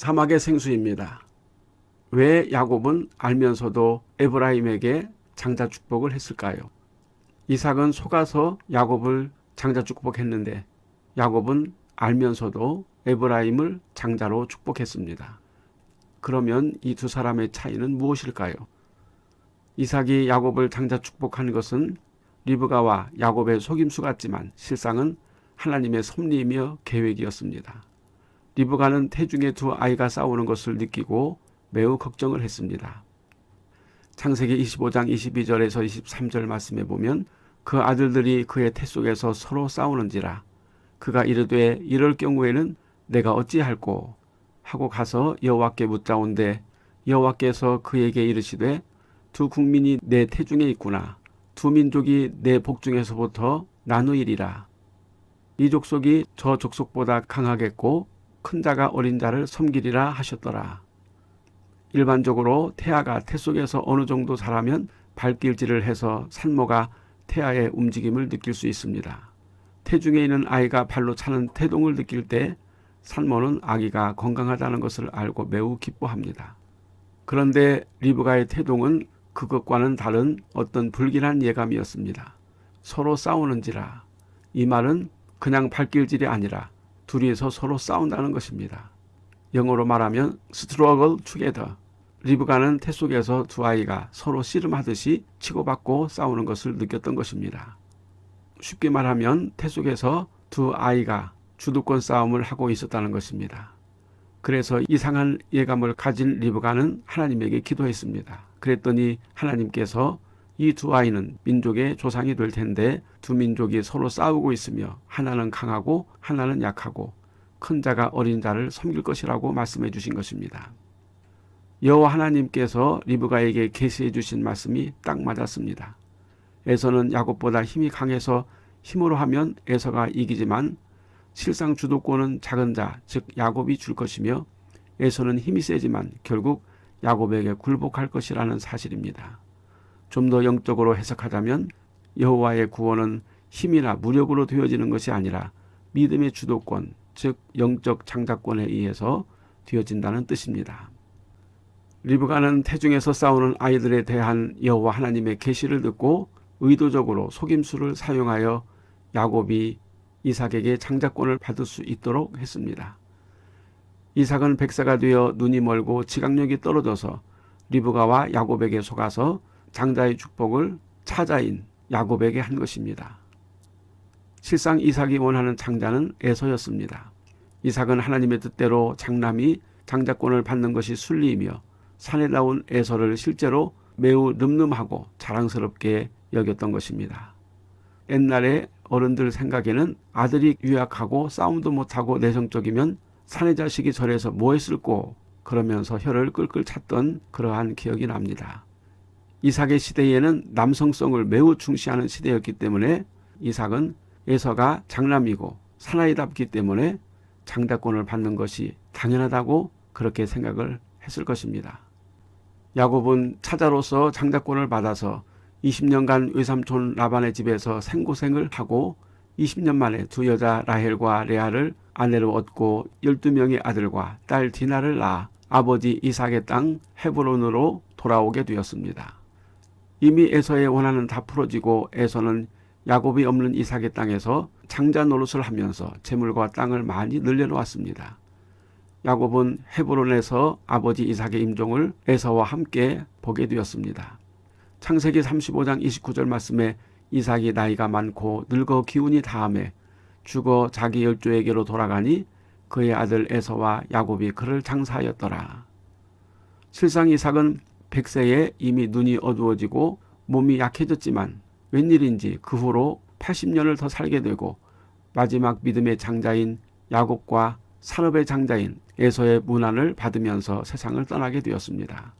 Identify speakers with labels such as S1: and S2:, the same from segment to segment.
S1: 사막의 생수입니다. 왜 야곱은 알면서도 에브라임에게 장자 축복을 했을까요? 이삭은 속아서 야곱을 장자 축복했는데 야곱은 알면서도 에브라임을 장자로 축복했습니다. 그러면 이 두 사람의 차이는 무엇일까요? 이삭이 야곱을 장자 축복한 것은 리브가와 야곱의 속임수 같지만 실상은 하나님의 섭리이며 계획이었습니다. 리브가는 태중의 두 아이가 싸우는 것을 느끼고 매우 걱정을 했습니다. 창세기 25장 22절에서 23절 말씀에 보면 그 아들들이 그의 태 속에서 서로 싸우는지라 그가 이르되 이럴 경우에는 내가 어찌할꼬? 하고 가서 여호와께 묻자온데 여호와께서 그에게 이르시되 두 국민이 내 태중에 있구나. 두 민족이 내 복중에서부터 나누이리라. 이 족속이 저 족속보다 강하겠고 큰 자가 어린 자를 섬기리라 하셨더라 일반적으로 태아가 태 속에서 어느 정도 자라면 발길질을 해서 산모가 태아의 움직임을 느낄 수 있습니다. 태중에 있는 아이가 발로 차는 태동을 느낄 때 산모는 아기가 건강하다는 것을 알고 매우 기뻐합니다. 그런데 리브가의 태동은 그것과는 다른 어떤 불길한 예감이었습니다. 서로 싸우는지라 이 말은 그냥 발길질이 아니라 둘이서 서로 싸운다는 것입니다. 영어로 말하면 struggle together. 리브가는 태 속에서 두 아이가 서로 씨름하듯이 치고받고 싸우는 것을 느꼈던 것입니다. 쉽게 말하면 태 속에서 두 아이가 주도권 싸움을 하고 있었다는 것입니다. 그래서 이상한 예감을 가진 리브가는 하나님에게 기도했습니다. 그랬더니 하나님께서 이 두 아이는 민족의 조상이 될 텐데 두 민족이 서로 싸우고 있으며 하나는 강하고 하나는 약하고 큰 자가 어린 자를 섬길 것이라고 말씀해 주신 것입니다. 여호와 하나님께서 리브가에게 계시해 주신 말씀이 딱 맞았습니다. 에서는 야곱보다 힘이 강해서 힘으로 하면 에서가 이기지만 실상 주도권은 작은 자, 즉 야곱이 줄 것이며 에서는 힘이 세지만 결국 야곱에게 굴복할 것이라는 사실입니다. 좀 더 영적으로 해석하자면 여호와의 구원은 힘이나 무력으로 되어지는 것이 아니라 믿음의 주도권, 즉 영적 장자권에 의해서 되어진다는 뜻입니다. 리브가는 태중에서 싸우는 아이들에 대한 여호와 하나님의 계시를 듣고 의도적으로 속임수를 사용하여 야곱이 이삭에게 장자권을 받을 수 있도록 했습니다. 이삭은 백세가 되어 눈이 멀고 지각력이 떨어져서 리브가와 야곱에게 속아서 장자의 축복을 차자인 야곱에게 한 것입니다. 실상 이삭이 원하는 장자는 에서였습니다. 이삭은 하나님의 뜻대로 장남이 장자권을 받는 것이 순리이며 산에 나온 에서를 실제로 매우 늠름하고 자랑스럽게 여겼던 것입니다. 옛날에 어른들 생각에는 아들이 유약하고 싸움도 못하고 내성적이면 사내 자식이 절에서 뭐 했을꼬 그러면서 혀를 끌끌 찼던 그러한 기억이 납니다. 이삭의 시대에는 남성성을 매우 중시하는 시대였기 때문에 이삭은 에서가 장남이고 사나이답기 때문에 장자권을 받는 것이 당연하다고 그렇게 생각을 했을 것입니다. 야곱은 차자로서 장자권을 받아서 20년간 외삼촌 라반의 집에서 생고생을 하고 20년 만에 두 여자 라헬과 레아를 아내로 얻고 12명의 아들과 딸 디나를 낳아 아버지 이삭의 땅 헤브론으로 돌아오게 되었습니다. 이미 에서의 원한은 다 풀어지고 에서는 야곱이 없는 이삭의 땅에서 장자 노릇을 하면서 재물과 땅을 많이 늘려놓았습니다. 야곱은 헤브론에서 아버지 이삭의 임종을 에서와 함께 보게 되었습니다. 창세기 35장 29절 말씀에 이삭이 나이가 많고 늙어 기운이 다함에 죽어 자기 열조에게로 돌아가니 그의 아들 에서와 야곱이 그를 장사하였더라. 실상 이삭은 백세에 이미 눈이 어두워지고 몸이 약해졌지만 웬일인지 그 후로 80년을 더 살게 되고 마지막 믿음의 장자인 야곱과 산업의 장자인 에서의 문안을 받으면서 세상을 떠나게 되었습니다.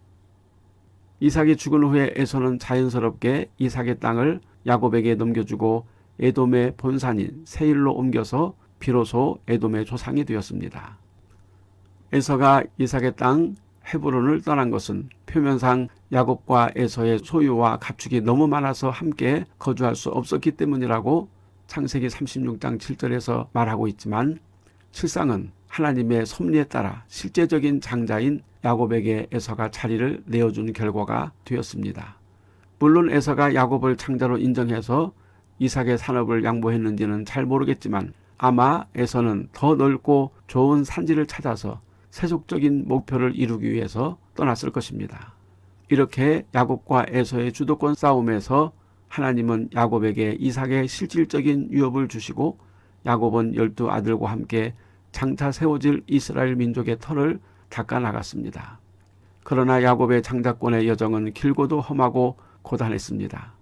S1: 이삭이 죽은 후에 에서는 자연스럽게 이삭의 땅을 야곱에게 넘겨주고 에돔의 본산인 세일로 옮겨서 비로소 에돔의 조상이 되었습니다. 에서가 이삭의 땅 헤브론을 떠난 것은 표면상 야곱과 에서의 소유와 가축이 너무 많아서 함께 거주할 수 없었기 때문이라고 창세기 36장 7절에서 말하고 있지만 실상은 하나님의 섭리에 따라 실제적인 장자인 야곱에게 에서가 자리를 내어준 결과가 되었습니다. 물론 에서가 야곱을 장자로 인정해서 이삭의 산업을 양보했는지는 잘 모르겠지만 아마 에서는 더 넓고 좋은 산지를 찾아서 세속적인 목표를 이루기 위해서 떠났을 것입니다. 이렇게 야곱과 에서의 주도권 싸움에서 하나님은 야곱에게 이삭의 실질적인 위협을 주시고 야곱은 열두 아들과 함께 장차 세워질 이스라엘 민족의 털을 닦아 나갔습니다. 그러나 야곱의 장자권의 여정은 길고도 험하고 고단했습니다.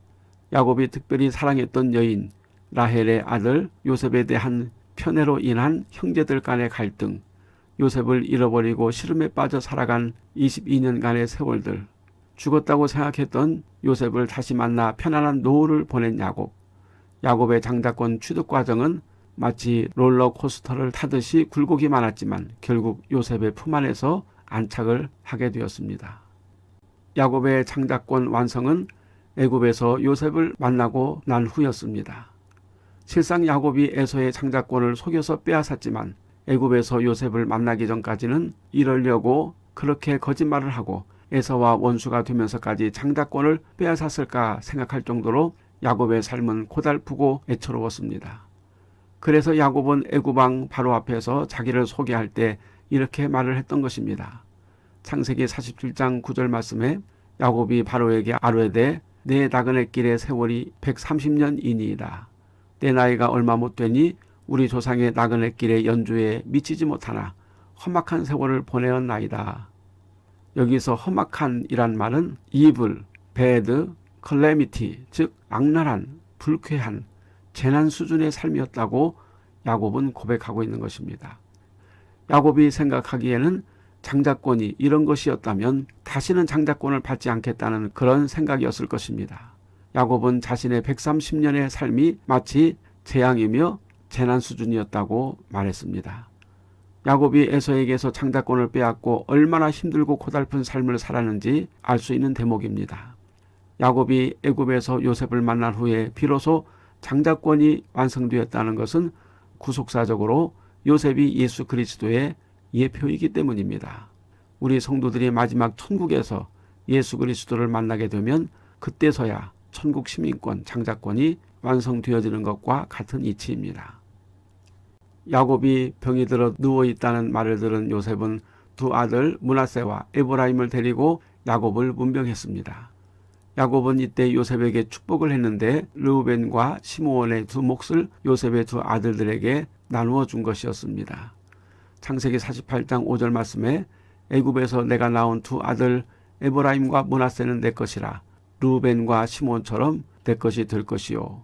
S1: 야곱이 특별히 사랑했던 여인 라헬의 아들 요셉에 대한 편애로 인한 형제들 간의 갈등, 요셉을 잃어버리고 시름에 빠져 살아간 22년간의 세월들, 죽었다고 생각했던 요셉을 다시 만나 편안한 노후를 보낸 야곱. 야곱의 장자권 취득 과정은 마치 롤러코스터를 타듯이 굴곡이 많았지만 결국 요셉의 품 안에서 안착을 하게 되었습니다. 야곱의 장자권 완성은 애굽에서 요셉을 만나고 난 후였습니다. 실상 야곱이 에서의 장자권을 속여서 빼앗았지만 애굽에서 요셉을 만나기 전까지는 이러려고 그렇게 거짓말을 하고 에서와 원수가 되면서까지 장자권을 빼앗았을까 생각할 정도로 야곱의 삶은 고달프고 애처로웠습니다. 그래서 야곱은 애굽왕 바로 앞에서 자기를 소개할 때 이렇게 말을 했던 것입니다. 창세기 47장 9절 말씀에 야곱이 바로에게 아뢰되 내 나그네 길의 세월이 130년이니이다. 내 나이가 얼마 못 되니 우리 조상의 나그네 길의 연주에 미치지 못하나 험악한 세월을 보내었나이다. 여기서 험악한이란 말은 evil, bad, calamity, 즉 악랄한, 불쾌한, 재난 수준의 삶이었다고 야곱은 고백하고 있는 것입니다. 야곱이 생각하기에는 장자권이 이런 것이었다면 다시는 장자권을 받지 않겠다는 그런 생각이었을 것입니다. 야곱은 자신의 130년의 삶이 마치 재앙이며 재난 수준이었다고 말했습니다. 야곱이 에서에게서 장자권을 빼앗고 얼마나 힘들고 고달픈 삶을 살았는지 알 수 있는 대목입니다. 야곱이 애굽에서 요셉을 만난 후에 비로소 장자권이 완성되었다는 것은 구속사적으로 요셉이 예수 그리스도의 예표이기 때문입니다. 우리 성도들이 마지막 천국에서 예수 그리스도를 만나게 되면 그때서야 천국 시민권 장자권이 완성되어지는 것과 같은 이치입니다. 야곱이 병이 들어 누워 있다는 말을 들은 요셉은 두 아들 문하세와 에브라임을 데리고 야곱을 문병했습니다. 야곱은 이때 요셉에게 축복을 했는데 르우벤과 시므온의 두 몫을 요셉의 두 아들들에게 나누어 준 것이었습니다. 창세기 48장 5절 말씀에 애굽에서 내가 낳은 두 아들 에브라임과 문하세는 내 것이라 르우벤과 시몬처럼 내 것이 될 것이요.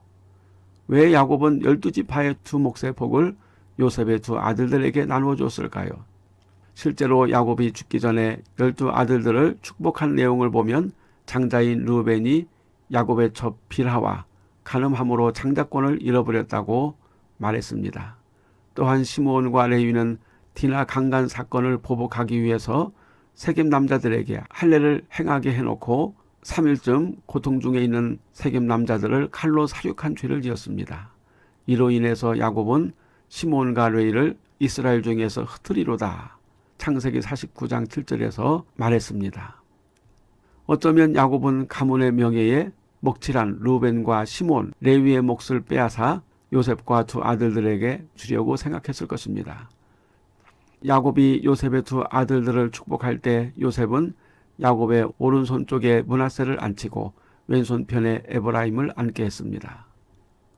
S1: 왜 야곱은 열두 지파의 두 몫의 복을 요셉의 두 아들들에게 나누어 줬을까요? 실제로 야곱이 죽기 전에 열두 아들들을 축복한 내용을 보면 장자인 루벤이 야곱의 첩 빌하와 가늠함으로 장자권을 잃어버렸다고 말했습니다. 또한 시므온과 레위는 디나 강간 사건을 보복하기 위해서 세겜 남자들에게 할례를 행하게 해놓고 3일쯤 고통 중에 있는 세겜 남자들을 칼로 사육한 죄를 지었습니다. 이로 인해서 야곱은 시몬과 레이를 이스라엘 중에서 흩트리로다. 창세기 49장 7절에서 말했습니다. 어쩌면 야곱은 가문의 명예에 먹칠한 루벤과 시몬, 레위의 몫을 빼앗아 요셉과 두 아들들에게 주려고 생각했을 것입니다. 야곱이 요셉의 두 아들들을 축복할 때 요셉은 야곱의 오른손 쪽에 문하세를 앉히고 왼손편에 에브라임을 앉게 했습니다.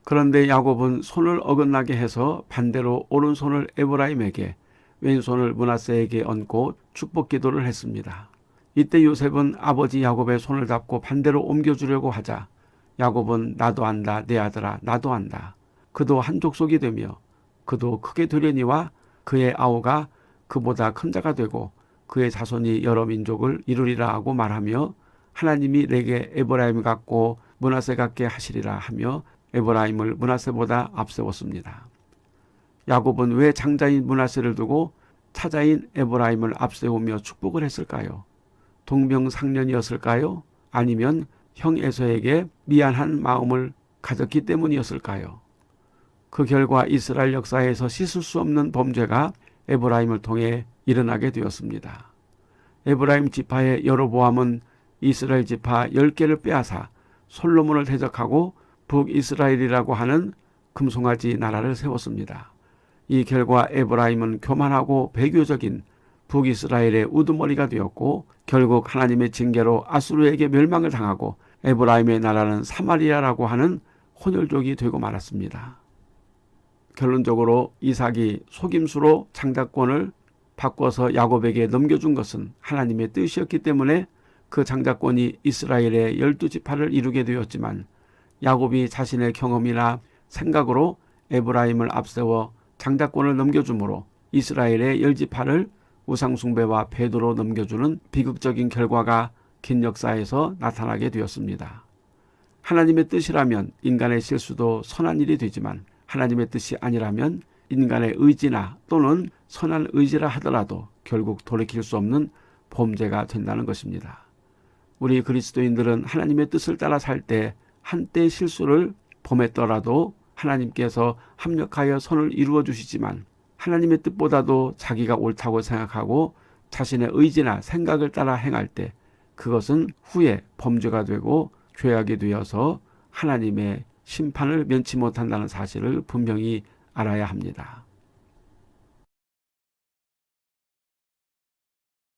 S1: 그런데 야곱은 손을 어긋나게 해서 반대로 오른손을 에브라임에게 왼손을 문하세에게 얹고 축복 기도를 했습니다. 이때 요셉은 아버지 야곱의 손을 잡고 반대로 옮겨주려고 하자 야곱은 나도 안다 내 아들아 나도 안다. 그도 한 족속이 되며 그도 크게 되려니와 그의 아우가 그보다 큰 자가 되고 그의 자손이 여러 민족을 이루리라 하고 말하며 하나님이 내게 에브라임 같고 문하세 같게 하시리라 하며 에브라임을 문하세보다 앞세웠습니다. 야곱은 왜 장자인 문하세를 두고 차자인 에브라임을 앞세우며 축복을 했을까요? 동병상련이었을까요? 아니면 형 에서에게 미안한 마음을 가졌기 때문이었을까요? 그 결과 이스라엘 역사에서 씻을 수 없는 범죄가 에브라임을 통해 일어나게 되었습니다. 에브라임 지파의 여로보암은 이스라엘 지파 10개를 빼앗아 솔로몬을 대적하고 북이스라엘이라고 하는 금송아지 나라를 세웠습니다. 이 결과 에브라임은 교만하고 배교적인 북이스라엘의 우두머리가 되었고 결국 하나님의 징계로 아수르에게 멸망을 당하고 에브라임의 나라는 사마리아라고 하는 혼혈족이 되고 말았습니다. 결론적으로 이삭이 속임수로 장자권을 바꿔서 야곱에게 넘겨준 것은 하나님의 뜻이었기 때문에 그 장자권이 이스라엘의 열두 지파를 이루게 되었지만 야곱이 자신의 경험이나 생각으로 에브라임을 앞세워 장자권을 넘겨주므로 이스라엘의 열 지파를 우상숭배와 배도로 넘겨주는 비극적인 결과가 긴 역사에서 나타나게 되었습니다. 하나님의 뜻이라면 인간의 실수도 선한 일이 되지만 하나님의 뜻이 아니라면 인간의 의지나 또는 선한 의지라 하더라도 결국 돌이킬 수 없는 범죄가 된다는 것입니다. 우리 그리스도인들은 하나님의 뜻을 따라 살 때 한때 실수를 범했더라도 하나님께서 합력하여 선을 이루어 주시지만 하나님의 뜻보다도 자기가 옳다고 생각하고 자신의 의지나 생각을 따라 행할 때 그것은 후에 범죄가 되고 죄악이 되어서 하나님의 심판을 면치 못한다는 사실을 분명히 알아야 합니다.